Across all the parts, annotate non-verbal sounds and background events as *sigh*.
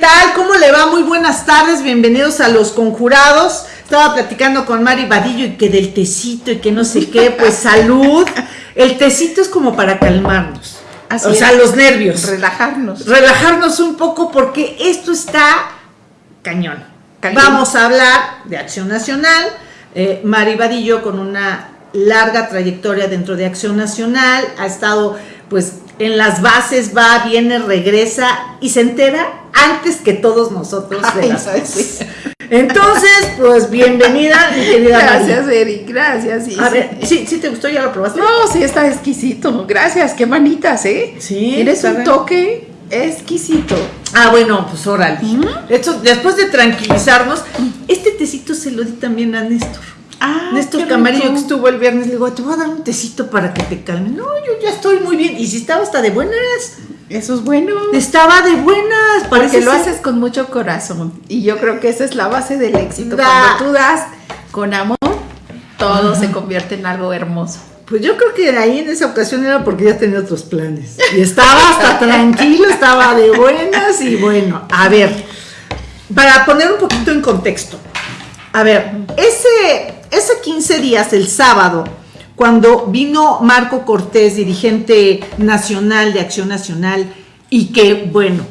¿Qué tal? ¿Cómo le va? Muy buenas tardes, bienvenidos a Los Conjurados. Estaba platicando con Mari Vadillo y que del tecito y que no sé qué, pues *laughs* salud. El tecito es como para calmarnos. Así o es. sea, los nervios. Relajarnos. Relajarnos un poco porque esto está cañón. Caliente. Vamos a hablar de Acción Nacional. Eh, Mari Vadillo con una larga trayectoria dentro de Acción Nacional, ha estado pues en las bases, va, viene, regresa y se entera antes que todos nosotros de Ay, las ay, cosas. sí. Entonces, pues bienvenida, mi querida. Gracias, Eric, gracias. sí, A sí. ver, ¿sí, ¿sí te gustó? ¿Ya lo probaste? No, sí, está exquisito. Gracias, qué manitas, ¿eh? Sí, está un bien. toque exquisito. Ah, bueno, pues órale. ¿Mm? Esto, después de tranquilizarnos, este tecito se lo di también a Néstor. Ah, Néstor Camarillo que estuvo el viernes, le digo, te voy a dar un tecito para que te calme. No, yo ya estoy muy bien. Y si estaba hasta de buenas, Eso es bueno. estaba de buenas. Porque Parece lo ser- haces con mucho corazón. Y yo creo que esa es la base del éxito. Da. Cuando tú das con amor, todo se convierte en algo hermoso. Pues yo creo que ahí en esa ocasión era porque ya tenía otros planes. Y estaba hasta tranquilo, estaba de buenas y bueno, a ver, para poner un poquito en contexto. A ver, ese, ese 15 días, el sábado, cuando vino Marco Cortés, dirigente nacional de Acción Nacional, y que, bueno,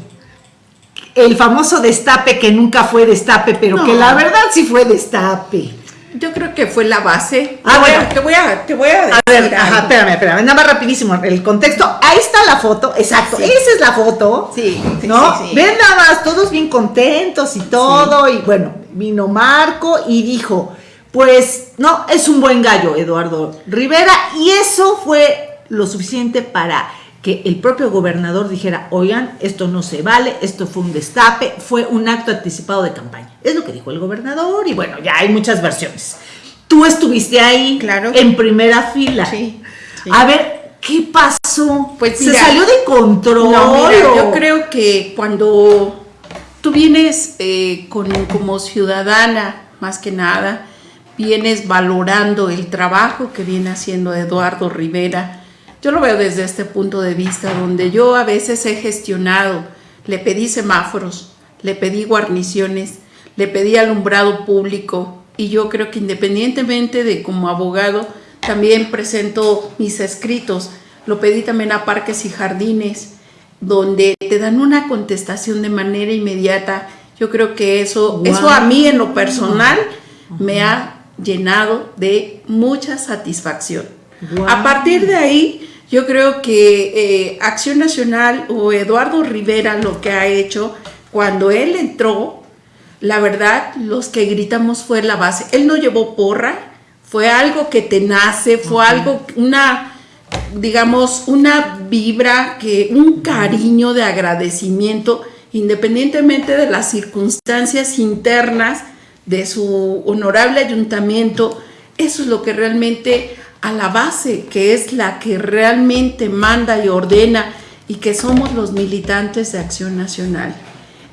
el famoso destape que nunca fue destape, pero No. que la verdad sí fue destape. Yo creo que fue la base. Ah, bueno. Te voy a, te voy a decir. A ver, ajá, espérame, espérame, nada más rapidísimo, el contexto, ahí está la foto, exacto, Sí. esa es la foto, Sí, sí, ¿no? sí, sí. Ven nada más, todos bien contentos y todo, y bueno, vino Marco y dijo, pues, no, es un buen gallo, Eduardo Rivera, y eso fue lo suficiente para que el propio gobernador dijera, oigan, esto no se vale, esto fue un destape, fue un acto anticipado de campaña. Es lo que dijo el gobernador, y bueno, ya hay muchas versiones. Tú estuviste ahí Claro. en primera fila. Sí, sí. A ver, ¿qué pasó? Pues se mira, salió de control. No, mira, yo creo que cuando tú vienes eh, con, como ciudadana, más que nada, vienes valorando el trabajo que viene haciendo Eduardo Rivera. Yo lo veo desde este punto de vista, donde yo a veces he gestionado, le pedí semáforos, le pedí guarniciones, le pedí alumbrado público, y yo creo que independientemente de como abogado, también presento mis escritos, lo pedí también a parques y jardines, donde te dan una contestación de manera inmediata. Yo creo que eso, eso a mí en lo personal me ha llenado de mucha satisfacción. A partir de ahí, yo creo que eh, Acción Nacional o Eduardo Rivera lo que ha hecho, cuando él entró, la verdad, los que gritamos fue la base. Él no llevó porra, fue algo que te nace, fue algo, una, digamos, una vibra, que un cariño de agradecimiento, independientemente de las circunstancias internas de su honorable ayuntamiento, eso es lo que realmente a la base, que es la que realmente manda y ordena y que somos los militantes de Acción Nacional.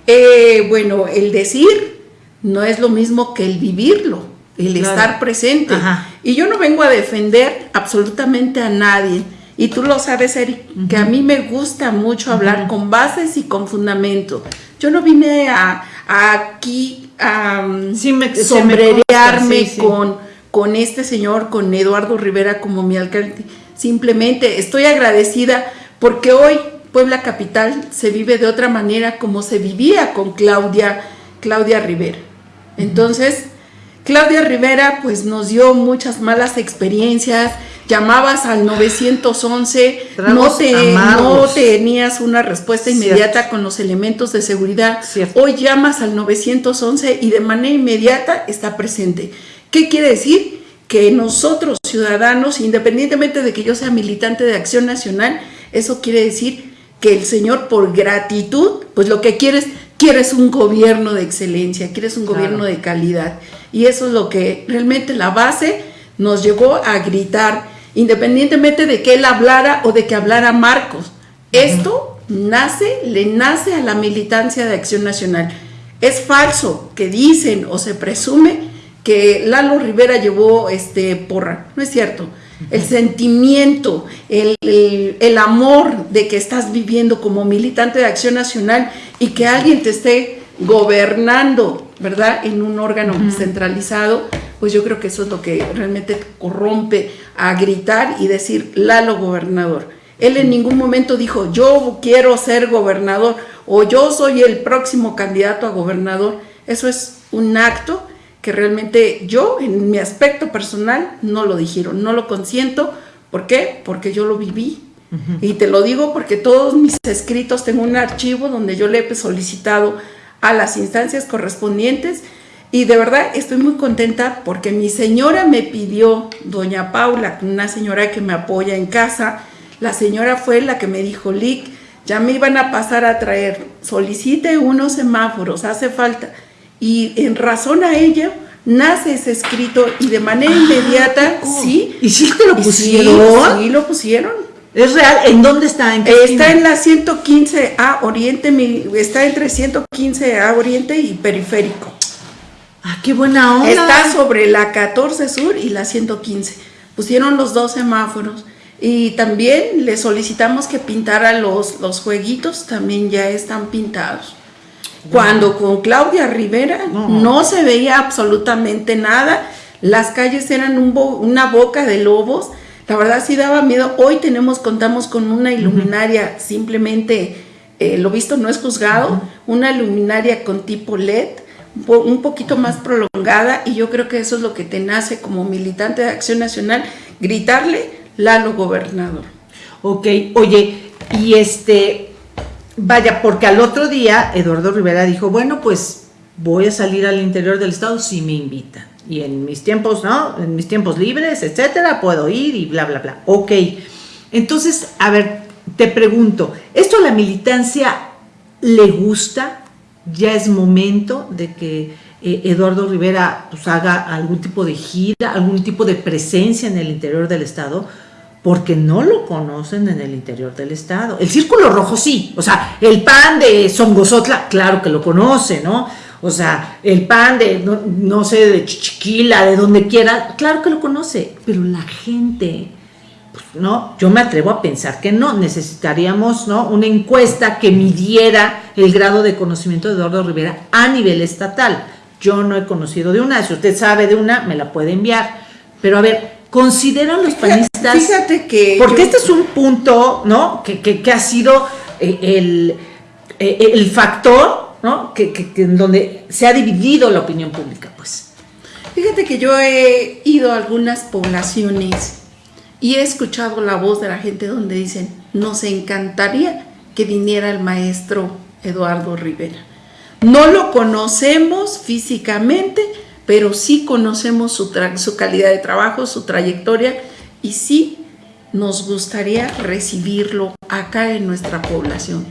Eh, bueno, el decir no es lo mismo que el vivirlo, el Claro. estar presente. Ajá. Y yo no vengo a defender absolutamente a nadie. Y tú lo sabes, Eric, que a mí me gusta mucho hablar con bases y con fundamento. Yo no vine a, a aquí a mm, Sí me- se me sombrerearme consta, sí, sí. con, con este señor, con Eduardo Rivera como mi alcalde. Simplemente estoy agradecida porque hoy Puebla Capital se vive de otra manera como se vivía con Claudia, Claudia Rivera. Entonces, Claudia Rivera pues nos dio muchas malas experiencias, llamabas al 911, no, te, no tenías una respuesta Cierto. inmediata con los elementos de seguridad. Cierto. Hoy llamas al 911 y de manera inmediata está presente. ¿Qué quiere decir? Que nosotros ciudadanos, independientemente de que yo sea militante de Acción Nacional, eso quiere decir que el Señor por gratitud, pues lo que quieres, quieres un gobierno de excelencia, quieres un Claro. gobierno de calidad. Y eso es lo que realmente la base nos llevó a gritar, independientemente de que él hablara o de que hablara Marcos. Esto nace, le nace a la militancia de Acción Nacional. Es falso que dicen o se presume que Lalo Rivera llevó este porra. No es cierto. El sentimiento, el, el, amor de que estás viviendo como militante de Acción Nacional y que alguien te esté gobernando, ¿verdad? En un órgano centralizado, pues yo creo que eso es lo que realmente corrompe a gritar y decir, Lalo gobernador. Él en ningún momento dijo, yo quiero ser gobernador o yo soy el próximo candidato a gobernador. Eso es un acto que realmente yo, en mi aspecto personal, no lo dijeron, no lo consiento. ¿Por qué? Porque yo lo viví. Y te lo digo porque todos mis escritos, tengo un archivo donde yo le he solicitado a las instancias correspondientes y de verdad estoy muy contenta porque mi señora me pidió, doña Paula, una señora que me apoya en casa, la señora fue la que me dijo, Lick, ya me iban a pasar a traer, solicite unos semáforos, hace falta. Y en razón a ello, nace ese escrito y de manera ah, inmediata, sí. ¿Y sí te lo pusieron? Sí, lo pusieron. ¿Es real? ¿En dónde está? está en la 115A Oriente, está entre 115A Oriente y Periférico. Ah, qué buena onda. Está sobre la 14 Sur y la 115. Pusieron los dos semáforos. Y también le solicitamos que pintara los, los jueguitos, también ya están pintados. Cuando con Claudia Rivera no. se veía absolutamente nada, las calles eran una boca de lobos, la verdad sí daba miedo. Hoy tenemos, contamos con una iluminaria, simplemente, eh, lo visto no es juzgado, una luminaria con tipo LED, un poquito más prolongada y yo creo que eso es lo que te nace como militante de Acción Nacional, gritarle Lalo Gobernador. Ok, oye, y este, vaya, porque al otro día Eduardo Rivera dijo, bueno, pues voy a salir al interior del estado si me invitan. Y en mis tiempos, ¿no? En mis tiempos libres, etcétera, puedo ir y bla, bla, bla. Ok. Entonces, a ver, te pregunto, ¿esto a la militancia le gusta? ¿Ya es momento de que eh, Eduardo Rivera pues, haga algún tipo de gira, algún tipo de presencia en el interior del estado? Porque no lo conocen en el interior del estado. El círculo rojo sí, o sea, el pan de Songosotla, claro que lo conoce, ¿no? O sea, el pan de, no, sé, de Chiquila, de donde quiera, claro que lo conoce, pero la gente, pues, no, yo me atrevo a pensar que no, necesitaríamos, ¿no? Una encuesta que midiera el grado de conocimiento de Eduardo Rivera a nivel estatal. Yo no he conocido de una, si usted sabe de una, me la puede enviar. Pero a ver, consideran los panistas. Fíjate que. Porque este es un punto, ¿no? Que, ha sido eh, el, eh, el, factor, ¿no? Que, en donde se ha dividido la opinión pública, pues. Fíjate que yo he ido a algunas poblaciones y he escuchado la voz de la gente donde dicen, nos encantaría que viniera el maestro Eduardo Rivera. No lo conocemos físicamente, pero sí conocemos su, su calidad de trabajo, su trayectoria y sí nos gustaría recibirlo acá en nuestra población.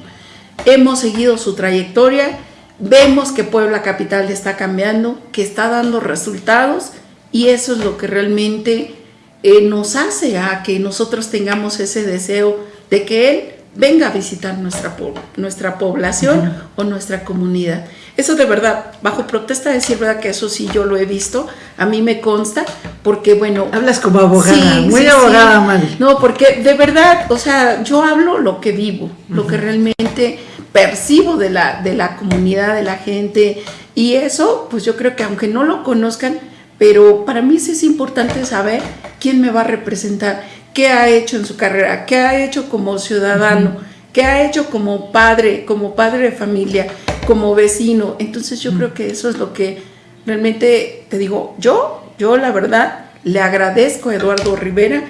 Hemos seguido su trayectoria, vemos que Puebla Capital está cambiando, que está dando resultados y eso es lo que realmente eh, nos hace a que nosotros tengamos ese deseo de que él venga a visitar nuestra, nuestra población o nuestra comunidad. Eso de verdad, bajo protesta de decir verdad que eso sí yo lo he visto, a mí me consta, porque bueno... Hablas como abogada, muy abogada, No, porque de verdad, o sea, yo hablo lo que vivo, lo que realmente percibo de la, de la comunidad, de la gente, y eso, pues yo creo que aunque no lo conozcan, pero para mí sí es importante saber quién me va a representar, qué ha hecho en su carrera, qué ha hecho como ciudadano, qué ha hecho como padre, como padre de familia, como vecino. Entonces yo creo que eso es lo que realmente te digo, yo, yo la verdad le agradezco a Eduardo Rivera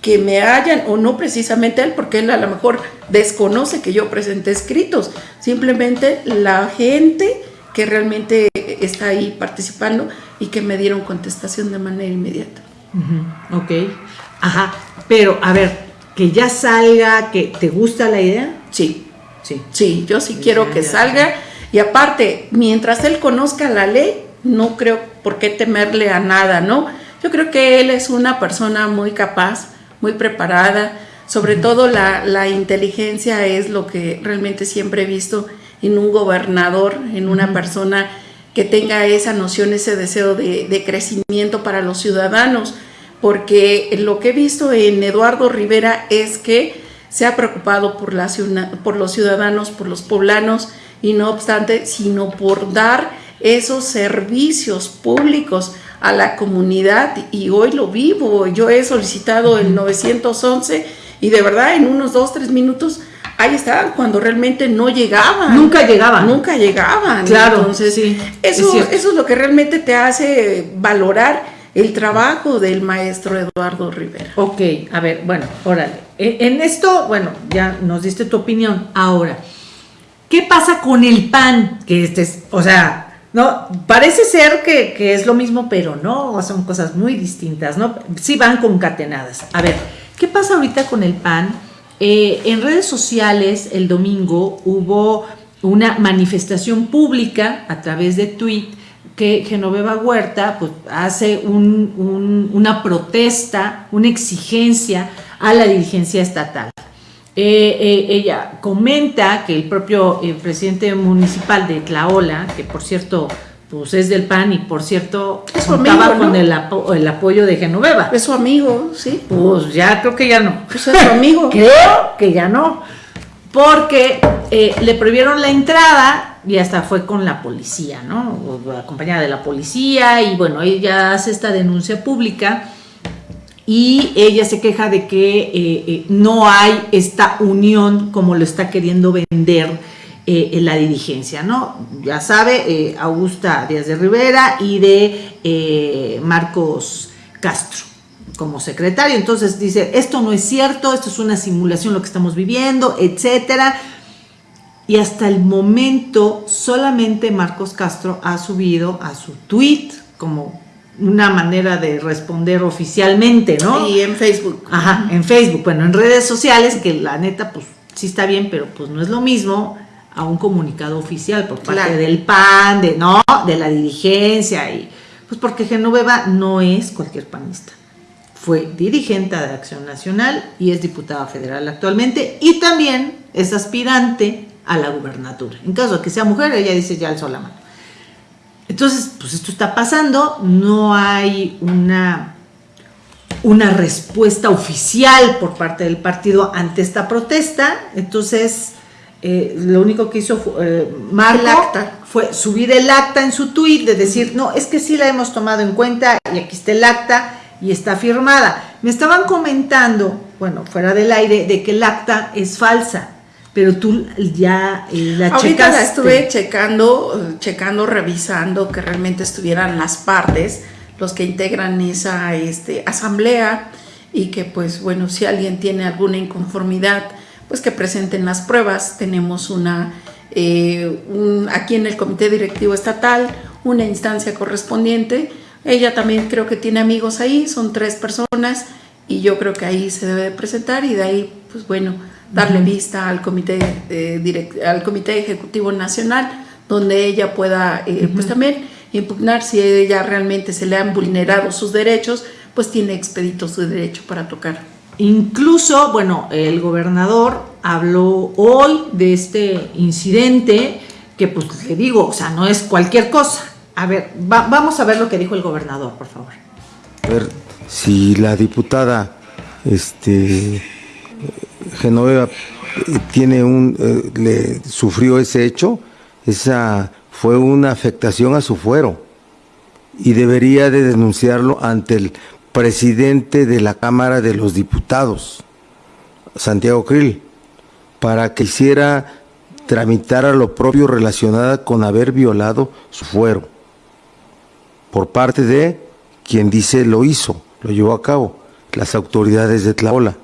que me hayan, o no precisamente él, porque él a lo mejor desconoce que yo presenté escritos, simplemente la gente que realmente está ahí participando y que me dieron contestación de manera inmediata. Ok, ajá, pero a ver, que ya salga, que te gusta la idea. Sí, sí, sí, yo sí quiero que salga. Y aparte, mientras él conozca la ley, no creo por qué temerle a nada, ¿no? Yo creo que él es una persona muy capaz, muy preparada, sobre todo la, inteligencia es lo que realmente siempre he visto en un gobernador, en una persona que tenga esa noción, ese deseo de, de, crecimiento para los ciudadanos, porque lo que he visto en Eduardo Rivera es que se ha preocupado por, la, por los ciudadanos, por los poblanos, y no obstante, sino por dar esos servicios públicos a la comunidad y hoy lo vivo. Yo he solicitado el 911 y de verdad en unos dos, tres minutos ahí estaban cuando realmente no llegaban. Nunca llegaban. Nunca llegaban. Claro. Entonces, sí, eso, es eso es lo que realmente te hace valorar el trabajo del maestro Eduardo Rivera. Ok, a ver, bueno, órale. E, en esto, bueno, ya nos diste tu opinión. Ahora, ¿qué pasa con el pan? Que este es, o sea, no, parece ser que, es lo mismo, pero no, son cosas muy distintas, ¿no? Sí van concatenadas. A ver, ¿qué pasa ahorita con el pan? Eh, en redes sociales el domingo hubo una manifestación pública a través de tweet que Genoveva Huerta pues, hace una protesta, una exigencia a la dirigencia estatal. Eh, eh, ella comenta que el propio eh, presidente municipal de Tlaola, que por cierto pues es del PAN y por cierto es contaba con el, apoyo de Genoveva. Es su amigo, sí. Pues ya creo que ya no. Pues es su amigo. *laughs* creo que ya no. Porque le prohibieron la entrada y hasta fue con la policía, ¿no? Acompañada de la policía y bueno, ella hace esta denuncia pública y ella se queja de que eh, eh, no hay esta unión como lo está queriendo vender eh, en la dirigencia, ¿no? Ya sabe, Augusta Díaz de Rivera y de Marcos Castro como secretario. Entonces dice, esto no es cierto, esto es una simulación lo que estamos viviendo, etcétera. Y hasta el momento solamente Marcos Castro ha subido a su tweet como una manera de responder oficialmente, ¿no? Y en Facebook. Ajá, en Facebook, bueno, en redes sociales, que la neta, pues sí está bien, pero pues no es lo mismo a un comunicado oficial por parte del PAN, de no, de la dirigencia y pues porque Genoveva no es cualquier panista. Fue dirigente de Acción Nacional y es diputada federal actualmente y también es aspirante a la gubernatura. En caso de que sea mujer, ella dice ya alzó la mano. Entonces, pues esto está pasando, no hay una, una respuesta oficial por parte del partido ante esta protesta, entonces eh, lo único que hizo eh, Marco fue subir el acta en su tuit de decir, no, es que sí la hemos tomado en cuenta y aquí está el acta y está firmada. Me estaban comentando, bueno, fuera del aire, de que el acta es falsa pero tú ya eh, la Ahorita la estuve checando, checando, revisando que realmente estuvieran las partes, los que integran esa este, asamblea y que pues bueno, si alguien tiene alguna inconformidad, pues que presenten las pruebas. Tenemos una, eh, aquí en el comité directivo estatal, una instancia correspondiente. Ella también creo que tiene amigos ahí, son tres personas y yo creo que ahí se debe de presentar y de ahí, pues bueno, darle vista al comité, eh, al comité Ejecutivo Nacional, donde ella pueda, eh, pues también impugnar si ella realmente se le han vulnerado sus derechos, pues tiene expedito su derecho para tocar. Incluso, bueno, el gobernador habló hoy de este incidente, que pues le digo, o sea, no es cualquier cosa. A ver, vamos a ver lo que dijo el gobernador, por favor. A ver, si la diputada, este Genoveva eh, tiene un, eh, le sufrió ese hecho, esa fue una afectación a su fuero y debería de denunciarlo ante el presidente de la Cámara de los Diputados, Santiago Krill, para que hiciera tramitar a lo propio relacionada con haber violado su fuero por parte de quien dice lo hizo, lo llevó a cabo, las autoridades de Tlaola.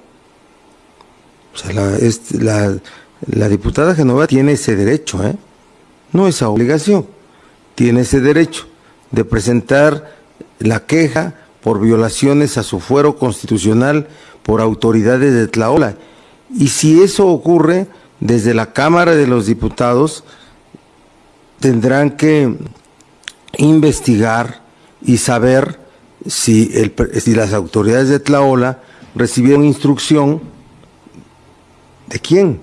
La, diputada Genova tiene ese derecho, ¿eh? no esa obligación, tiene ese derecho de presentar la queja por violaciones a su fuero constitucional por autoridades de Tlaola. Y si eso ocurre, desde la Cámara de los Diputados tendrán que investigar y saber si, si las autoridades de Tlaola recibieron instrucción ¿De quién?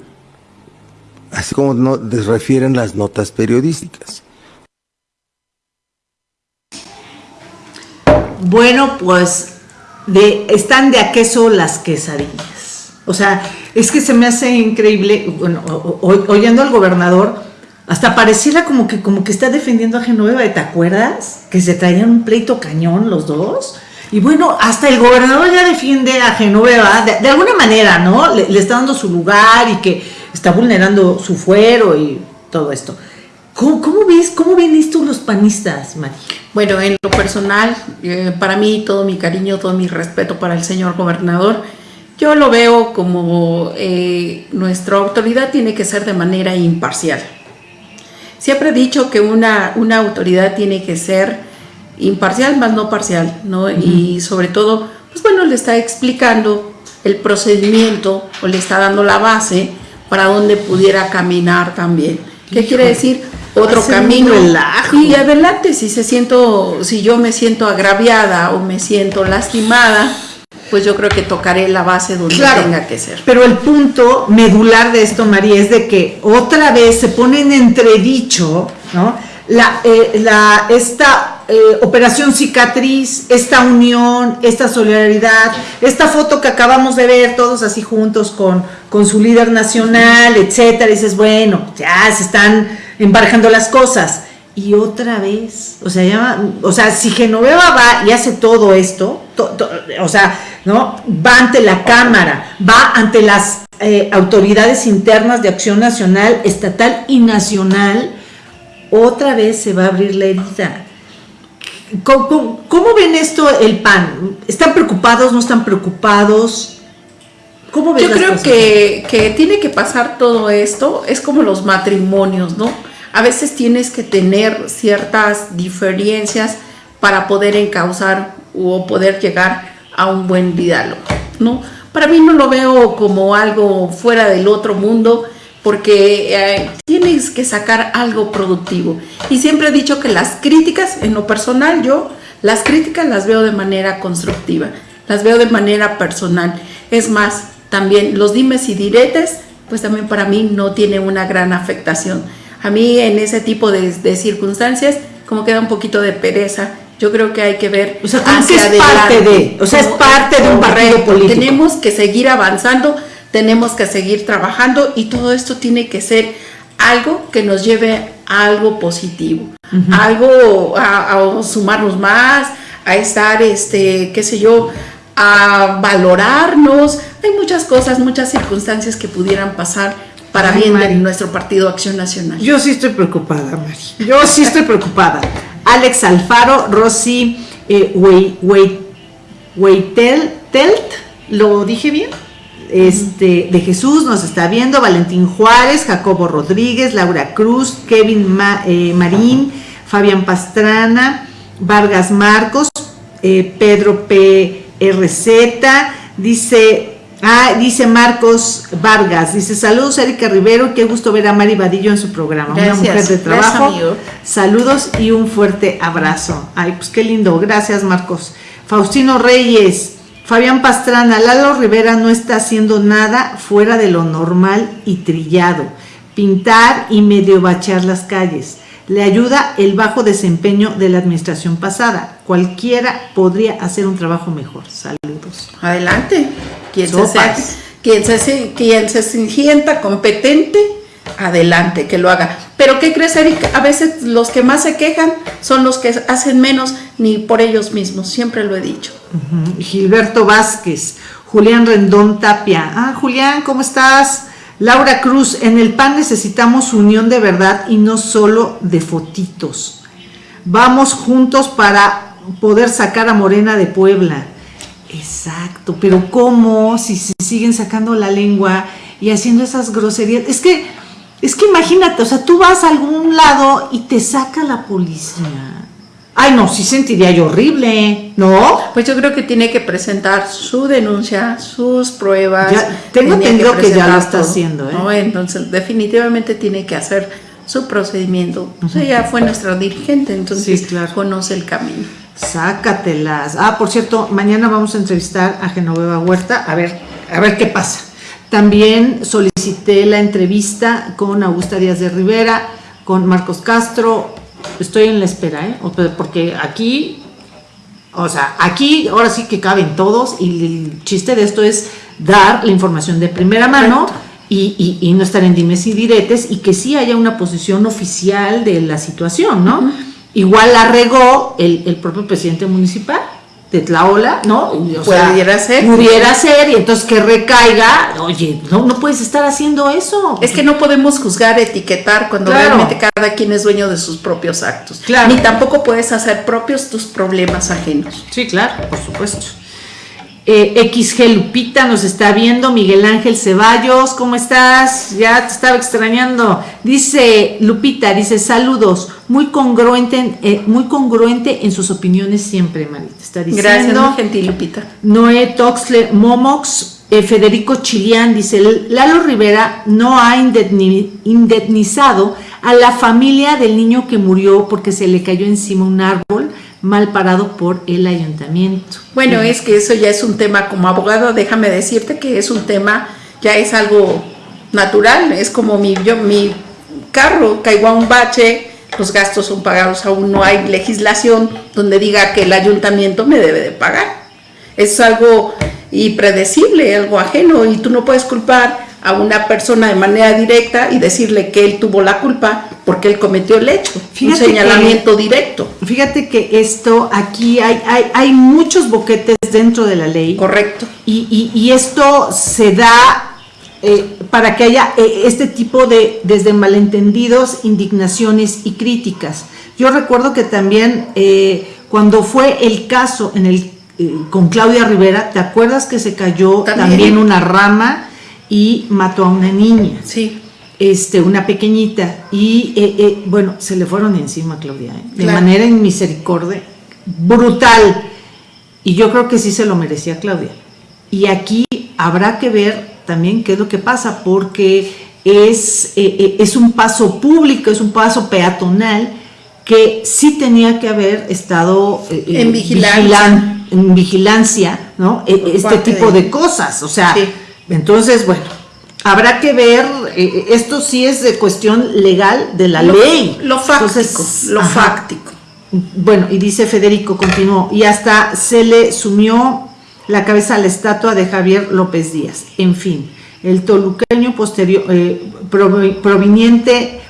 Así como no, refieren las notas periodísticas. Bueno, pues de, están de a queso las quesadillas. O sea, es que se me hace increíble, bueno, oyendo al gobernador, hasta pareciera como que, como que está defendiendo a Genoveva, ¿te acuerdas? Que se traían un pleito cañón los dos. Y bueno, hasta el gobernador ya defiende a Genoveva, de, alguna manera, ¿no? Le, está dando su lugar y que está vulnerando su fuero y todo esto. ¿Cómo, ves, cómo ven esto los panistas, María? Bueno, en lo personal, eh, para mí todo mi cariño, todo mi respeto para el señor gobernador, yo lo veo como eh, nuestra autoridad tiene que ser de manera imparcial. Siempre he dicho que una, una autoridad tiene que ser imparcial más no parcial, ¿no? Y sobre todo, pues bueno, le está explicando el procedimiento o le está dando la base para donde pudiera caminar también. ¿Qué quiere decir? otro camino. Y adelante, si se siento, si yo me siento agraviada o me siento lastimada, pues yo creo que tocaré la base donde tenga que ser. Pero el punto medular de esto, María, es de que otra vez se pone en entredicho, ¿no? La, eh, la, esta eh, operación cicatriz, esta unión, esta solidaridad, esta foto que acabamos de ver todos así juntos con, con su líder nacional, etcétera, dices, bueno, ya se están embarjando las cosas. Y otra vez, o sea, o sea, si Genoveva va y hace todo esto, o sea, ¿no? Va ante la Cámara, va ante las eh, autoridades internas de acción nacional, estatal y nacional, otra vez se va a abrir la herida. ¿Cómo, ven esto el PAN? ¿Están preocupados? ¿No están preocupados? ¿Cómo ven Yo creo Que, que tiene que pasar todo esto, es como los matrimonios, ¿no? a veces tienes que tener ciertas diferencias para poder encauzar o poder llegar a un buen diálogo, ¿no? Para mí no lo veo como algo fuera del otro mundo, porque eh, tienes que sacar algo productivo. Y siempre he dicho que las críticas, en lo personal yo, las críticas las veo de manera constructiva, las veo de manera personal. Es más, también los dimes y diretes, pues también para mí no tiene una gran afectación a mí en ese tipo de, circunstancias como queda un poquito de pereza. Yo creo que hay que ver o sea, hacia es parte de, o sea, es parte de un partido político. Tenemos que seguir avanzando, tenemos que seguir trabajando y todo esto tiene que ser algo que nos lleve a algo positivo, algo a, sumarnos más, a estar, este, qué sé yo, a valorarnos. Hay muchas cosas, muchas circunstancias que pudieran pasar para bien de nuestro partido Acción Nacional. Yo sí estoy preocupada, Mari. Yo sí estoy preocupada. Alex Alfaro, Rosy eh, Telt, ¿lo dije bien? Este, de Jesús nos está viendo, Valentín Juárez, Jacobo Rodríguez, Laura Cruz, Kevin eh, Marín, Fabián Pastrana, Vargas Marcos, eh, Pedro PRZ, dice Ah, dice Marcos Vargas, dice saludos Erika Rivero, qué gusto ver a Mari Vadillo en su programa, una mujer de trabajo. saludos y un fuerte abrazo. Ay, pues qué lindo, gracias Marcos. Faustino Reyes, Fabián Pastrana, Lalo Rivera no está haciendo nada fuera de lo normal y trillado. Pintar y medio bachear las calles. Le ayuda el bajo desempeño de la administración pasada. Cualquiera podría hacer un trabajo mejor. Saludos. Adelante. Quien se, quien, se, quien se sienta competente, adelante, que lo haga. Pero ¿qué crees, Erika? A veces los que más se quejan son los que hacen menos ni por ellos mismos, siempre lo he dicho. Gilberto Vázquez, Julián Rendón Tapia. Ah, Julián, ¿cómo estás? Laura Cruz, en el PAN necesitamos unión de verdad y no solo de fotitos. Vamos juntos para poder sacar a Morena de Puebla. Exacto, pero ¿cómo si se siguen sacando la lengua y haciendo esas groserías? Es que, es que imagínate, o sea, tú vas a algún lado y te saca la policía. Ay, no, sí sentiría yo horrible, ¿no? Pues yo creo que tiene que presentar su denuncia, sus pruebas. tengo entendido que, ya lo está haciendo, ¿eh? Entonces, definitivamente tiene que hacer su procedimiento. O sea, ya fue nuestra dirigente, entonces conoce el camino. Sácatelas. Ah, por cierto, mañana vamos a entrevistar a Genoveva Huerta, a ver, a ver qué pasa. También solicité la entrevista con Augusta Díaz de Rivera, con Marcos Castro. Estoy en la espera, ¿eh? Porque aquí O sea, aquí ahora sí que caben todos y el chiste de esto es dar la información de primera mano y, y- y no estar en dimes y diretes y que sí haya una posición oficial de la situación, ¿no? Igual la regó el, el propio presidente municipal de Tlaola, ¿no? O Pudiera ser. Pudiera ser y entonces que recaiga, oye, no, no puedes estar haciendo eso. Es que no podemos juzgar, etiquetar cuando Claro. realmente cada quien es dueño de sus propios actos. Claro. Ni tampoco puedes hacer propios tus problemas ajenos. Sí, claro, por supuesto. Eh, XG Lupita nos está viendo, Miguel Ángel Ceballos, ¿cómo estás? Ya te estaba extrañando. Dice Lupita, dice saludos, muy congruente, en- eh, muy congruente en sus opiniones siempre, Marita. Está diciendo. Gracias, muy gentil, Lupita. Noé Toxle Momox, eh, Federico Chilián dice, Lalo Rivera no ha indemni- indemnizado a la familia del niño que murió porque se le cayó encima un árbol mal parado por el ayuntamiento. Bueno, es que eso ya es un tema, como abogado, déjame decirte que es un tema, ya es algo natural, es como mi, yo, mi carro caigo a un bache, los gastos son pagados, aún no hay legislación donde diga que el ayuntamiento me debe de pagar. Es algo impredecible, algo ajeno, y tú no puedes culpar a una persona de manera directa y decirle que él tuvo la culpa porque él cometió el hecho. Fíjate un que- señalamiento directo. Fíjate que esto, aquí hay, hay, hay muchos boquetes dentro de la ley. Correcto. Y, y- y esto se da eh, para que haya eh, este tipo de, desde malentendidos, indignaciones y críticas. Yo recuerdo que también eh, cuando fue el caso en el, eh, con Claudia Rivera, ¿te acuerdas que se cayó También. también, una rama y mató a una niña? Sí. este, una pequeñita, y eh, eh, bueno, se le fueron encima a Claudia, ¿eh? de Claro. manera inmisericordia, brutal. Y yo creo que sí se lo merecía Claudia. Y aquí habrá que ver también qué es lo que pasa, porque es, es un paso público, es un paso peatonal que sí tenía que haber estado En vigilancia. vigilan- en vigilancia, ¿no? E- Por este tipo de- de cosas, o sea, Sí. Entonces, bueno, habrá que ver, eh, esto sí es de cuestión legal de la Lo- ley. Lo fáctico, Entonces, lo ajá. fáctico. Bueno, y dice Federico, continuó, y hasta se le sumió la cabeza a la estatua de Javier López Díaz. En fin, el toluqueño posterior, eh, proveniente,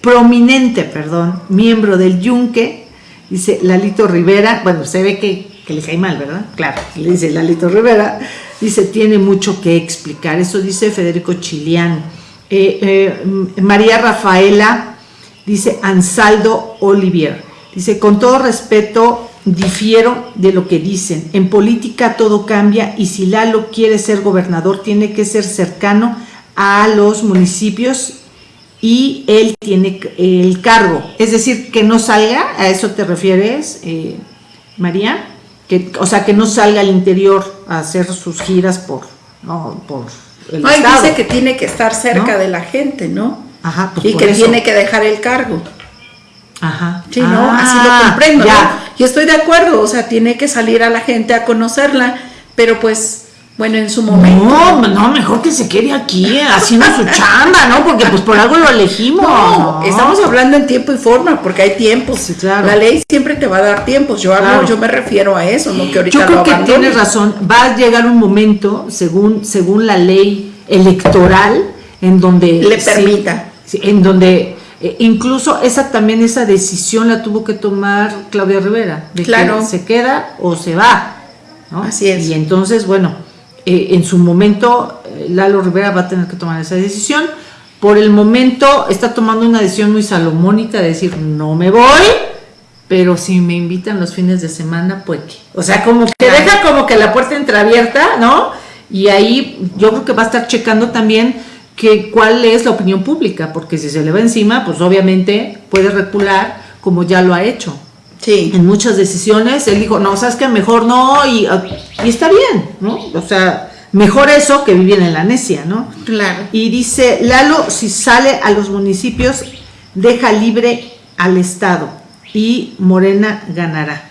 prominente, perdón, miembro del Yunque, dice Lalito Rivera, bueno, se ve que, que le cae mal, ¿verdad? Claro, le dice Lalito Rivera, dice, tiene mucho que explicar, eso dice Federico Chilián. Eh, eh, María Rafaela dice Ansaldo Olivier, dice, con todo respeto, difiero de lo que dicen, en política todo cambia y si Lalo quiere ser gobernador, tiene que ser cercano a los municipios y él tiene el cargo, es decir, que no salga, a eso te refieres, eh, María, que, o sea, que no salga al interior a hacer sus giras por, no, por el Ay, estado. dice que tiene que estar cerca ¿No? de la gente, ¿no? Ajá, pues y que eso. tiene que dejar el cargo. Ajá. Sí, ¿no? Ah, Así lo comprendo, ya. ¿no? Y estoy de acuerdo, o sea, tiene que salir a la gente a conocerla, pero pues, bueno, en su momento. No, no, mejor que se quede aquí eh, haciendo su *laughs* chamba, ¿no? Porque pues por algo lo elegimos. No, estamos hablando en tiempo y forma, porque hay tiempos. Sí, claro. La ley siempre te va a dar tiempos. Yo hablo, Claro. yo me refiero a eso, no que ahorita Yo creo lo que tienes razón. Va a llegar un momento, según, según la ley electoral, en donde Le sí, permita. sí, en donde eh, incluso esa también esa decisión la tuvo que tomar Claudia Rivera, de Claro. que se queda o se va. ¿no? Así es. Y entonces, bueno, eh, en su momento eh, Lalo Rivera va a tener que tomar esa decisión. Por el momento está tomando una decisión muy salomónica de decir no me voy, pero si me invitan los fines de semana, pues que. O sea, como que deja como que la puerta entreabierta, ¿no? Y ahí yo creo que va a estar checando también que cuál es la opinión pública, porque si se le va encima, pues obviamente puede recular como ya lo ha hecho. Sí. En muchas decisiones él dijo, no, sabes que mejor no, y, y está bien, ¿no? O sea, mejor eso que vivir en la necia, ¿no? Claro. Y dice, Lalo, si sale a los municipios, deja libre al Estado y Morena ganará.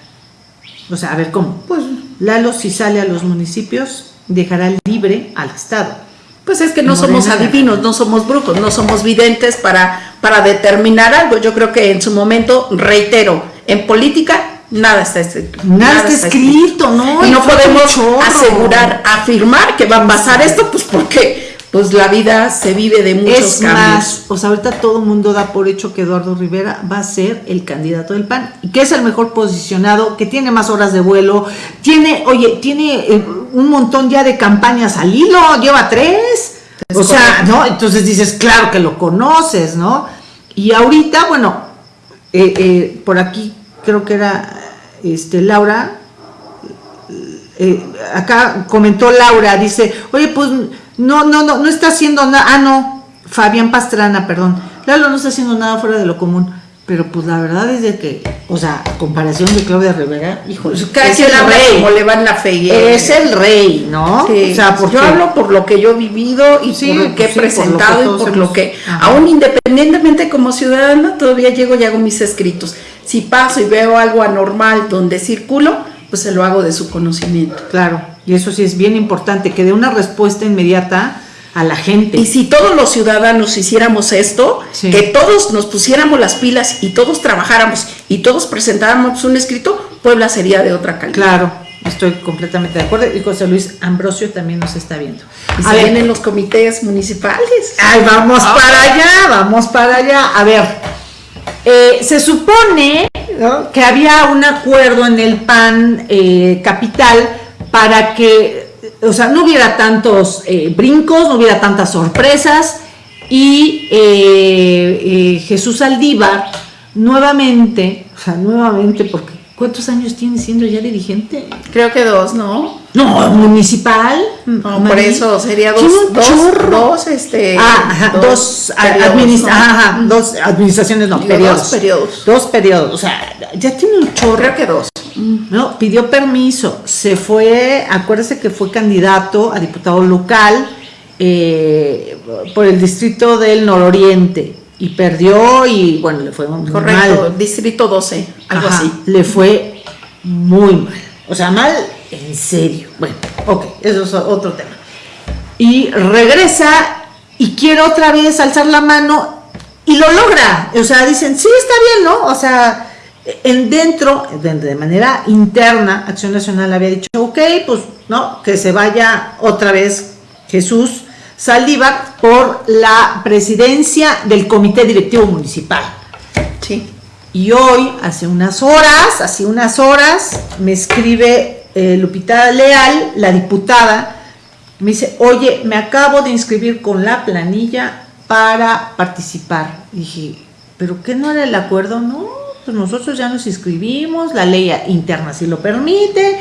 O sea, a ver cómo. Pues Lalo, si sale a los municipios, dejará libre al Estado. Pues es que no Morena somos adivinos, no somos brujos, no somos videntes para, para determinar algo. Yo creo que en su momento, reitero, en política Nada está escrito. Nada, está, escrito, ¿no? Y no podemos asegurar, afirmar que va a pasar esto, pues porque pues la vida se vive de muchos Es cambios. más, o sea, ahorita todo el mundo da por hecho que Eduardo Rivera va a ser el candidato del PAN y que es el mejor posicionado, que tiene más horas de vuelo, tiene, oye, tiene eh, un montón ya de campañas al hilo, lleva tres. Es o sea. ¿no? Entonces dices, claro que lo conoces, ¿no? Y ahorita, bueno, eh, eh, por aquí creo que era este Laura, eh, acá comentó Laura, dice, oye, pues no, no, no, no está haciendo nada, ah, no, Fabián Pastrana, perdón, Lalo no está haciendo nada fuera de lo común, pero pues la verdad es de que, o sea, a comparación de Claudia Rivera, hijo, Cada es el rey, como le va en la fe. es el rey, ¿no? Sí, o sea, porque yo hablo por lo que yo he vivido y Sí, por lo que pues he sí, por presentado y por hemos- lo que, Ajá. aún independientemente como ciudadana, todavía llego y hago mis escritos. Si paso y veo algo anormal donde circulo, pues se lo hago de su conocimiento. Claro, y eso sí es bien importante, que dé una respuesta inmediata a la gente. Y si todos los ciudadanos hiciéramos esto, Sí. que todos nos pusiéramos las pilas y todos trabajáramos y todos presentáramos un escrito, Puebla sería de otra calidad. Claro, estoy completamente de acuerdo. Y José Luis Ambrosio también nos está viendo. Y A se ver, ven en los comités municipales. Ay, vamos Ah. para allá, vamos para allá. A ver, eh, se supone ¿no? que había un acuerdo en el PAN eh, capital para que, o sea, no hubiera tantos eh, brincos, no hubiera tantas sorpresas y eh, eh, Jesús Aldívar nuevamente, o sea, nuevamente, porque ¿cuántos años tiene siendo ya dirigente? Creo que dos, ¿no? No, municipal. No, por eso sería dos, dos, dos, este, Ah, ajá, dos, a- periodos, administ- ¿no? ajá, dos administraciones, no, Digo, periodos. dos periodos. Dos periodos, o sea, ya tiene un chorro. Creo que dos. No, pidió permiso, se fue, acuérdese que fue candidato a diputado local eh, por el distrito del nororiente y perdió y bueno, le fue muy Correcto, mal. distrito 12, algo Ajá, así. Le fue muy mal. O sea, mal en serio. Bueno, ok, eso es otro tema. Y regresa y quiere otra vez alzar la mano y lo logra. O sea, dicen, sí, está bien, ¿no? O sea, en dentro, de, de manera interna, Acción Nacional había dicho, ok, pues, ¿no? Que se vaya otra vez Jesús Saldívar por la presidencia del Comité Directivo Municipal. Sí. Y hoy, hace unas horas, hace unas horas, me escribe eh, Lupita Leal, la diputada, me dice, oye, me acabo de inscribir con la planilla para participar. Y dije, ¿pero qué no era el acuerdo? No, pues nosotros ya nos inscribimos, la ley interna sí lo permite.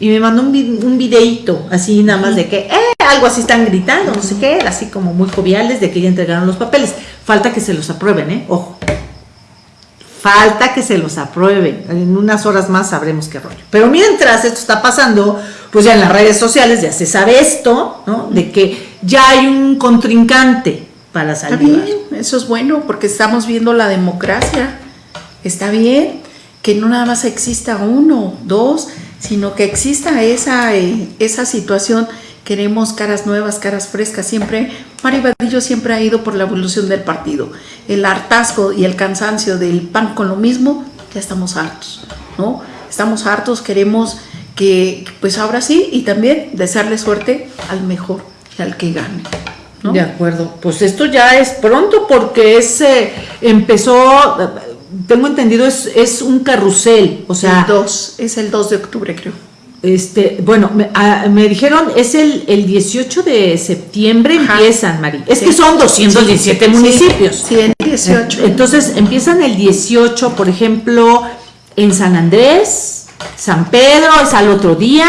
Y me mandó un, un videíto, así nada más de que, eh, algo así están gritando, no sé qué, así como muy joviales de que ya entregaron los papeles. Falta que se los aprueben, ¿eh? Ojo. Falta que se los aprueben. En unas horas más sabremos qué rollo. Pero mientras esto está pasando, pues ya en las redes sociales ya se sabe esto, ¿no? De que ya hay un contrincante para Está salir. bien, eso es bueno porque estamos viendo la democracia. Está bien que no nada más exista uno, dos, sino que exista esa, eh, esa situación. Queremos caras nuevas, caras frescas. Siempre, Mari Vadillo siempre ha ido por la evolución del partido. El hartazgo y el cansancio del pan con lo mismo, ya estamos hartos, ¿no? Estamos hartos, queremos que, pues ahora sí, y también desearle suerte al mejor y al que gane. ¿no? De acuerdo. Pues esto ya es pronto porque es, eh, empezó, tengo entendido, es, es un carrusel. O sea, el 2, es el 2 de octubre, creo. Este, bueno, me, ah, me dijeron, es el, el 18 de septiembre Ajá. empiezan, Mari. Es Sí. que son 217 Sí, municipios. Sí, el 18. Entonces empiezan el 18, por ejemplo, en San Andrés, San Pedro, es al otro día,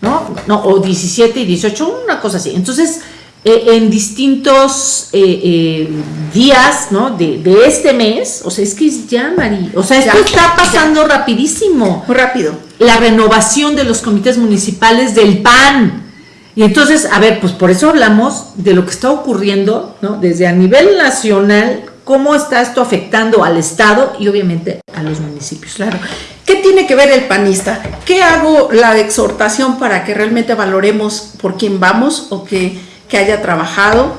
¿no? No, o 17 y 18, una cosa así. Entonces, eh, en distintos eh, eh, días, ¿no? De, de este mes, o sea, es que es ya, Mari. O sea, esto Ya, está pasando rapidísimo Muy rápido. La renovación de los comités municipales del PAN. Y entonces, a ver, pues por eso hablamos de lo que está ocurriendo, ¿no? Desde a nivel nacional, cómo está esto afectando al Estado y obviamente a los municipios. Claro. ¿Qué tiene que ver el panista? ¿Qué hago la exhortación para que realmente valoremos por quién vamos o que, que haya trabajado,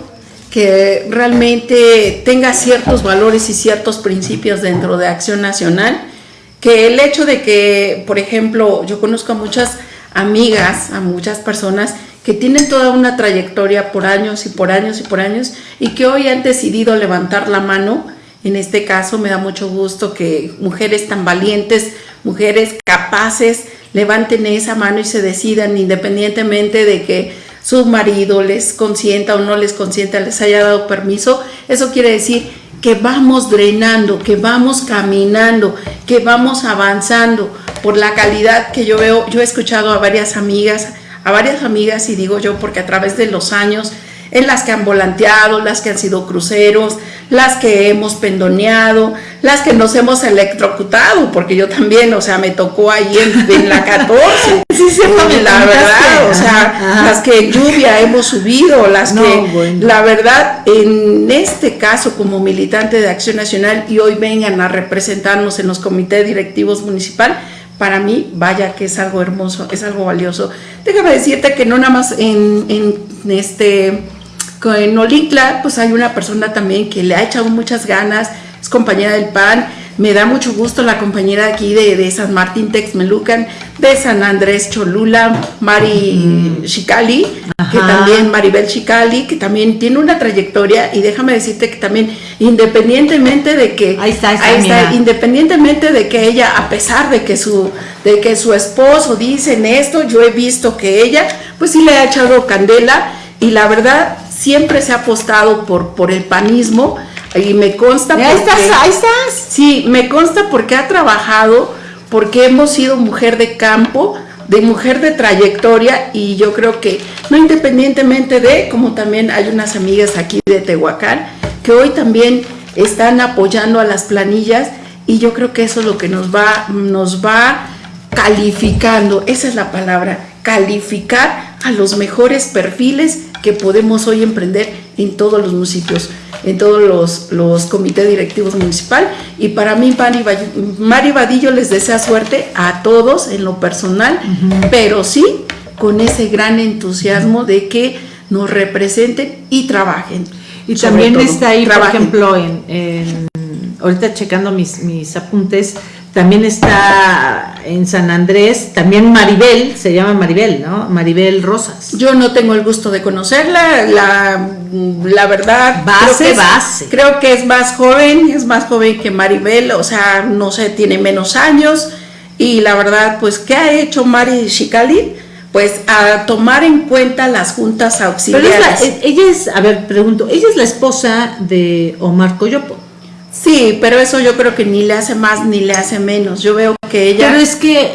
que realmente tenga ciertos valores y ciertos principios dentro de Acción Nacional? Que el hecho de que, por ejemplo, yo conozco a muchas amigas, a muchas personas que tienen toda una trayectoria por años y por años y por años y que hoy han decidido levantar la mano. En este caso me da mucho gusto que mujeres tan valientes, mujeres capaces, levanten esa mano y se decidan independientemente de que su marido les consienta o no les consienta, les haya dado permiso. Eso quiere decir que vamos drenando, que vamos caminando, que vamos avanzando por la calidad que yo veo. Yo he escuchado a varias amigas, a varias amigas y digo yo porque a través de los años en las que han volanteado, las que han sido cruceros, las que hemos pendoneado, las que nos hemos electrocutado, porque yo también, o sea, me tocó ahí en, la 14. *laughs* Sí, sí, la verdad, o sea, las que lluvia hemos subido, las que, la verdad, en este caso como militante de Acción Nacional y hoy vengan a representarnos en los comités directivos municipal, para mí, vaya que es algo hermoso, es algo valioso. Déjame decirte que no nada más en, en este en Olincla, pues hay una persona también que le ha echado muchas ganas, es compañera del PAN, me da mucho gusto la compañera aquí de, San Martín Texmelucan, de San Andrés Cholula, Mari Chicali, que también, Maribel Chicali, que también tiene una trayectoria, y déjame decirte que también, independientemente de que, ahí está, ahí está, independientemente de que ella, a pesar de que su, de que su esposo dicen esto, yo he visto que ella, pues sí le ha echado candela, y la verdad, siempre se ha apostado por, por el panismo, y me consta ahí estás, ahí estás. Sí, me consta porque ha trabajado, porque hemos sido mujer de campo, de mujer de trayectoria y yo creo que no independientemente de, como también hay unas amigas aquí de Tehuacán, que hoy también están apoyando a las planillas y yo creo que eso es lo que nos va, nos va calificando, esa es la palabra, calificar a los mejores perfiles que podemos hoy emprender en todos los municipios en todos los, los comités directivos municipal. Y para mí, Mari Vadillo les desea suerte a todos en lo personal, pero sí con ese gran entusiasmo de que nos representen y trabajen. Y también está ahí, por ejemplo, en, ahorita checando mis, mis apuntes, también está en San Andrés, también Maribel, se llama Maribel, ¿no? Maribel Rosas. Yo no tengo el gusto de conocerla, la, la verdad. Base, creo que base. creo que es más joven, es más joven que Maribel, o sea, no sé, tiene menos años. Y la verdad, pues, ¿qué ha hecho Mari Shikali? Pues a tomar en cuenta las juntas auxiliares. Pero ella es, a ver, pregunto, ella es la esposa de Omar Coyopo. Sí, pero eso yo creo que ni le hace más ni le hace menos. Yo veo que ella. Pero es que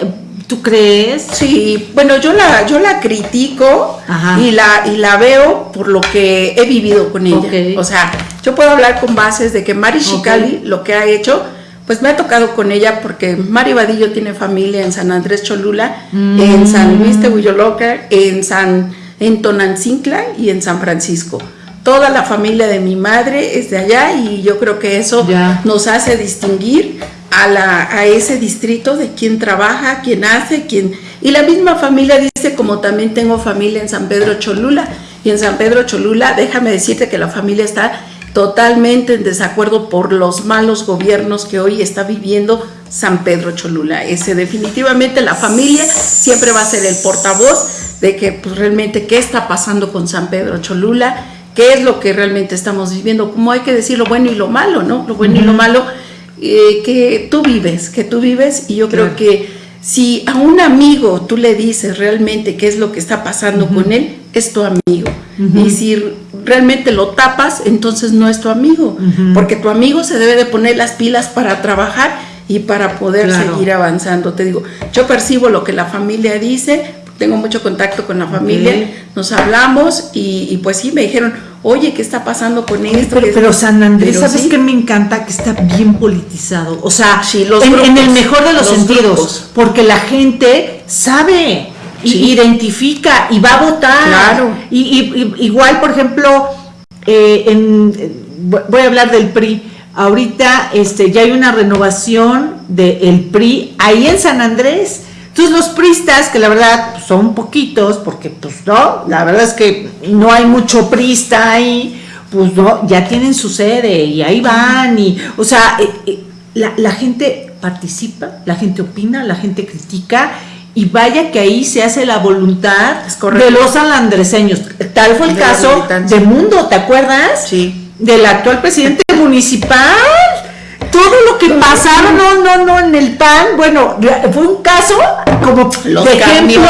¿Tú crees? Sí, bueno, yo la, yo la critico y la, y la veo por lo que he vivido con ella. O sea, yo puedo hablar con bases de que Mari Shikali lo que ha hecho, pues me ha tocado con ella porque Mari Vadillo tiene familia en San Andrés Cholula, en San Luis mm. Tehuilloloca, en San en Tonancincla y en San Francisco toda la familia de mi madre es de allá y yo creo que eso nos hace distinguir a, la, a ese distrito de quién trabaja, quién hace, quién... Y la misma familia dice, como también tengo familia en San Pedro Cholula, y en San Pedro Cholula, déjame decirte que la familia está totalmente en desacuerdo por los malos gobiernos que hoy está viviendo San Pedro Cholula. Ese definitivamente la familia siempre va a ser el portavoz de que pues, realmente qué está pasando con San Pedro Cholula qué es lo que realmente estamos viviendo, cómo hay que decir lo bueno y lo malo, ¿no? Lo bueno y lo malo eh, que tú vives, que tú vives y yo creo que si a un amigo tú le dices realmente qué es lo que está pasando con él, es tu amigo. Y si realmente lo tapas, entonces no es tu amigo, porque tu amigo se debe de poner las pilas para trabajar y para poder seguir avanzando. Te digo, yo percibo lo que la familia dice, tengo mucho contacto con la familia, nos hablamos y, pues sí, me dijeron, oye, ¿qué está pasando con esto? Pero, San Andrés, ¿sabes qué me encanta? Que está bien politizado, o sea, en, el mejor de los, sentidos, porque la gente sabe, identifica y va a votar. Claro. Y, igual, por ejemplo, eh, voy a hablar del PRI. Ahorita este, ya hay una renovación del PRI ahí en San Andrés entonces los pristas, que la verdad pues, son poquitos, porque pues no, la verdad es que no hay mucho prista ahí, pues no, ya tienen su sede y ahí van y, o sea, eh, eh, la, gente participa, la gente opina, la gente critica y vaya que ahí se hace la voluntad de los alandreseños. Tal fue el De la caso de Mundo, ¿te acuerdas? Sí. Del actual presidente municipal. Todo lo que pasaron, no, no, no, en el PAN, bueno, fue un caso como Los de ejemplo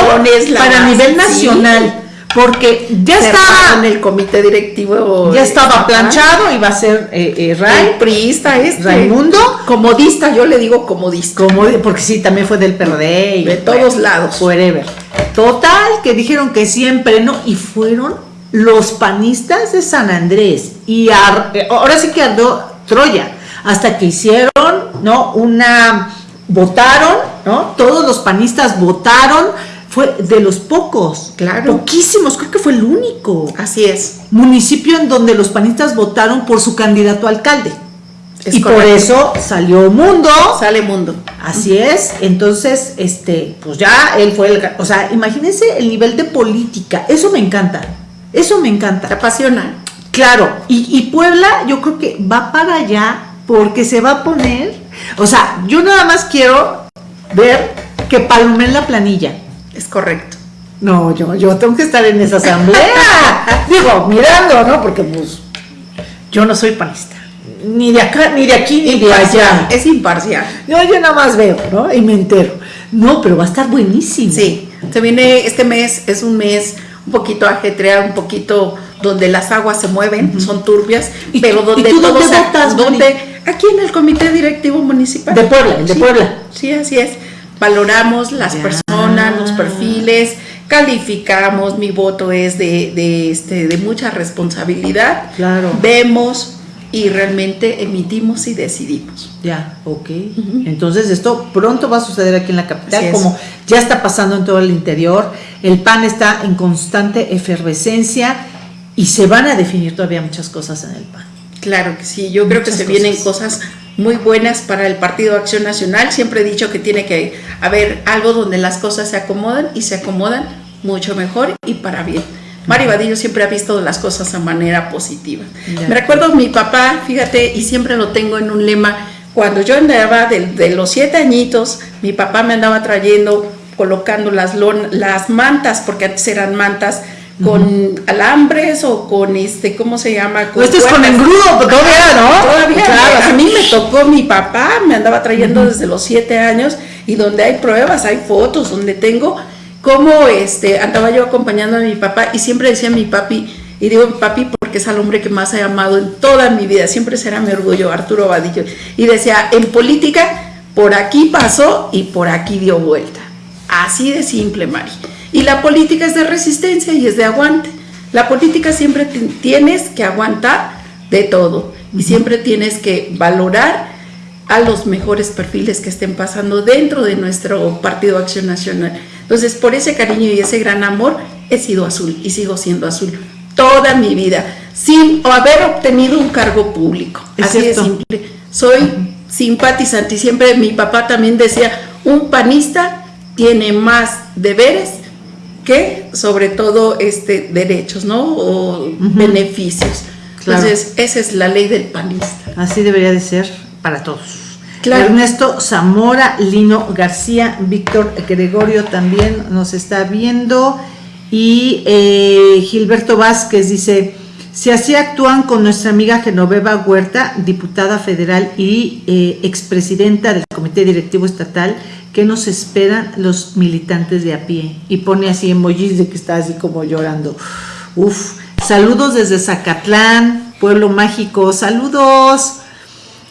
para nivel sí. nacional, porque ya en estaba, el comité directivo. ya estaba Ajá. planchado, iba a ser eh, eh, El Ray, priista este. Raimundo. Comodista, yo le digo comodista. como, porque sí, también fue del PRD y De todos lados. Forever. Total, que dijeron que siempre no, y fueron los panistas de San Andrés. Y eh, ahora sí que ardó Troya, hasta que hicieron, ¿no? Una, votaron, ¿no? Todos los panistas votaron, fue de los pocos, Claro. poquísimos, creo que fue el único Así es. municipio en donde los panistas votaron por su candidato a alcalde. Es y por eso salió Mundo, Sale mundo. Así es, entonces, este, pues ya él fue el, o sea, imagínense el nivel de política, eso me encanta, eso me Te encanta. apasiona. Claro, y, y Puebla yo creo que va para allá porque se va a poner, o sea, yo nada más quiero ver que palomen la planilla. Es correcto. No, yo, yo tengo que estar en esa asamblea. *laughs* Digo, mirando, ¿no? Porque pues yo no soy panista. Ni de acá, ni de aquí, ni de allá. Es imparcial. No, yo nada más veo, ¿no? Y me entero. No, pero va a estar buenísimo. Sí. Se viene, este mes es un mes un poquito ajetreado, un poquito donde las aguas se mueven, son turbias, ¿Y pero donde y tú todo dónde se- votas, donde aquí en el comité directivo municipal De Puebla, de Sí, Puebla. Sí, así es. Valoramos las Ya. personas, los perfiles, calificamos, mi voto es de, de, este, de mucha responsabilidad. Claro. Vemos y realmente emitimos y decidimos. Ya, ok. Entonces esto pronto va a suceder aquí en la capital, como ya está pasando en todo el interior. El PAN está en constante efervescencia y se van a definir todavía muchas cosas en el PAN. Claro que sí, yo creo que se vienen cosas. muy buenas para el Partido Acción Nacional. Siempre he dicho que tiene que haber algo donde las cosas se acomodan y se acomodan mucho mejor y para bien. Mari Vadillo siempre ha visto las cosas a manera positiva. Ya. Me recuerdo mi papá, fíjate, y siempre lo tengo en un lema, cuando yo andaba de, de los siete añitos, mi papá me andaba trayendo, colocando las, lon- las mantas, porque antes eran mantas con alambres o con este, ¿cómo se llama? Pues esto es con engrudo, todavía, ¿no? Todavía, Claro. a mí me tocó mi papá, me andaba trayendo desde los siete años y donde hay pruebas, hay fotos, donde tengo cómo este, andaba yo acompañando a mi papá y siempre decía mi papi, y digo papi porque es al hombre que más he amado en toda mi vida, siempre será mi orgullo, Arturo Vadillo, y decía, en política, por aquí pasó y por aquí dio vuelta. Así de simple, Mari. Y la política es de resistencia y es de aguante. La política siempre ti- tienes que aguantar de todo y siempre tienes que valorar a los mejores perfiles que estén pasando dentro de nuestro Partido Acción Nacional. Entonces, por ese cariño y ese gran amor, he sido azul y sigo siendo azul toda mi vida, sin haber obtenido un cargo público. Es Así cierto. de simple. Soy simpatizante y siempre mi papá también decía, un panista tiene más deberes que sobre todo este derechos, ¿no? O beneficios. Claro. Entonces, esa es la ley del panista. Así debería de ser para todos. Claro. Ernesto Zamora, Lino García, Víctor Gregorio también nos está viendo. Y eh, Gilberto Vázquez dice, si así actúan con nuestra amiga Genoveva Huerta, diputada federal y eh, expresidenta del Comité Directivo Estatal, ¿qué nos esperan los militantes de a pie? Y pone así emojis de que está así como llorando. Uf, saludos desde Zacatlán, pueblo mágico, saludos.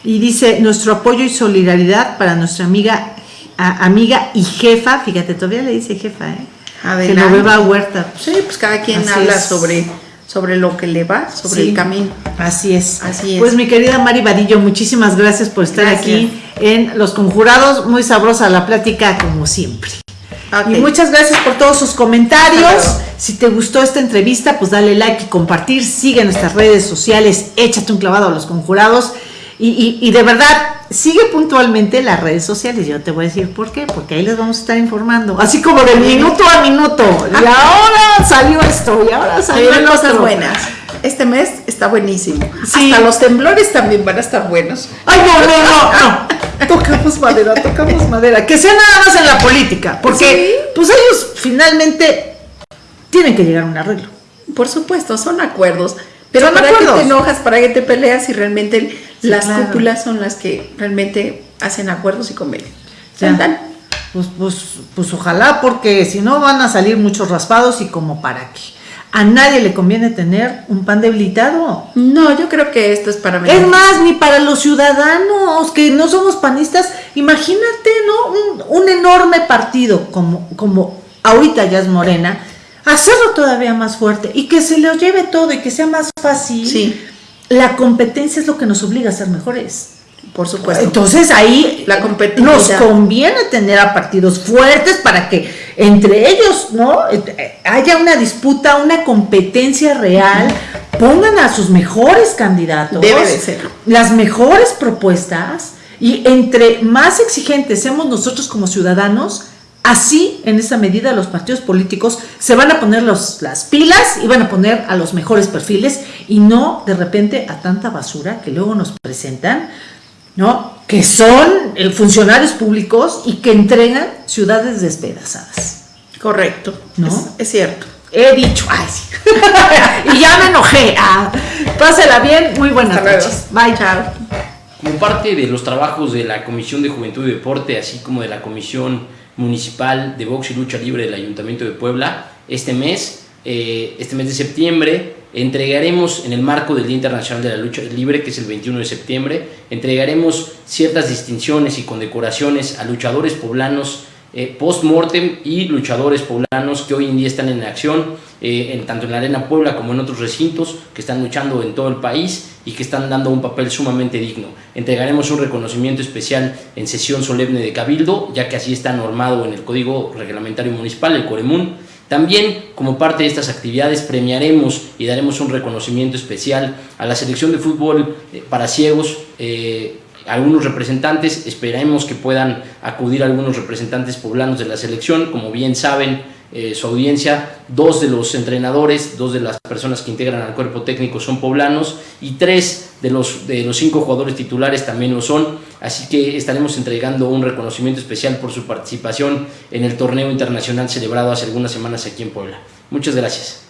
Y dice, nuestro apoyo y solidaridad para nuestra amiga, a- amiga y jefa, fíjate, todavía le dice jefa, ¿eh? Adelante. Genoveva Huerta. Sí, pues cada quien Así habla es. sobre, sobre lo que le va, sobre Sí. el camino. Así es. Así es. Pues mi querida Mari Vadillo, muchísimas gracias por estar Gracias. aquí en Los Conjurados. Muy sabrosa la plática, como siempre. Y muchas gracias por todos sus comentarios. Claro. Si te gustó esta entrevista, pues dale like y compartir. Sigue nuestras redes sociales. Échate un clavado a los conjurados. Y, y- y de verdad, sigue puntualmente las redes sociales. Yo te voy a decir por qué. Porque ahí les vamos a estar informando. Así como de minuto a minuto. Y ahora salió esto. Y ahora salió el cosas buenas. Este mes está buenísimo. Sí. Hasta los temblores también van a estar buenos. Ay, no, no, no, no. *laughs* tocamos madera, tocamos madera. Que sea nada más en la política, porque pues ellos finalmente tienen que llegar a un arreglo. Por supuesto, son acuerdos. Pero ¿para qué te enojas? ¿Para qué te peleas si realmente las cúpulas son las que realmente hacen acuerdos y convenios? Pues, pues, pues ojalá, porque si no van a salir muchos raspados y como para qué. A nadie le conviene tener un pan debilitado. No, yo creo que esto es para Es más, ni para los ciudadanos que no somos panistas. Imagínate, ¿no? Un, un enorme partido como, como ahorita ya es Morena, hacerlo todavía más fuerte y que se lo lleve todo y que sea más fácil. Sí. La competencia es lo que nos obliga a ser mejores. Por supuesto. Entonces ahí la nos conviene tener a partidos fuertes para que entre ellos no haya una disputa, una competencia real, pongan a sus mejores candidatos, Debe de ser. las mejores propuestas y entre más exigentes seamos nosotros como ciudadanos, Así, en esa medida, los partidos políticos se van a poner los, las pilas y van a poner a los mejores perfiles y no de repente a tanta basura que luego nos presentan, ¿no? Que son eh, funcionarios públicos y que entregan ciudades despedazadas. Correcto, ¿no? Es, cierto. He dicho, ay, sí. *laughs* y ya me enojé. Ah, pásela bien, muy buenas noches. Bye, chao. Como parte de los trabajos de la Comisión de Juventud y Deporte, así como de la Comisión municipal de box y lucha libre del Ayuntamiento de Puebla. Este mes, eh, este mes de septiembre, entregaremos en el marco del Día Internacional de la Lucha Libre, que es el 21 de septiembre, entregaremos ciertas distinciones y condecoraciones a luchadores poblanos eh, post-mortem y luchadores poblanos que hoy en día están en acción, eh, en, tanto en la Arena Puebla como en otros recintos, que están luchando en todo el país y que están dando un papel sumamente digno. Entregaremos un reconocimiento especial en sesión solemne de Cabildo, ya que así está normado en el Código Reglamentario Municipal, el Coremún. También, como parte de estas actividades, premiaremos y daremos un reconocimiento especial a la selección de fútbol eh, para ciegos, algunos representantes, esperemos que puedan acudir algunos representantes poblanos de la selección, como bien saben eh, su audiencia, dos de los entrenadores, dos de las personas que integran al cuerpo técnico son poblanos y tres de los, de los cinco jugadores titulares también lo son, así que estaremos entregando un reconocimiento especial por su participación en el torneo internacional celebrado hace algunas semanas aquí en Puebla. Muchas gracias.